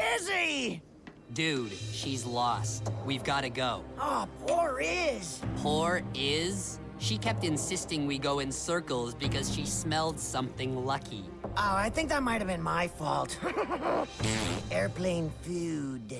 busy! Dude, she's lost. We've gotta go. Oh, poor Iz. Poor Iz? She kept insisting we go in circles because she smelled something lucky. Oh, I think that might have been my fault. Airplane food.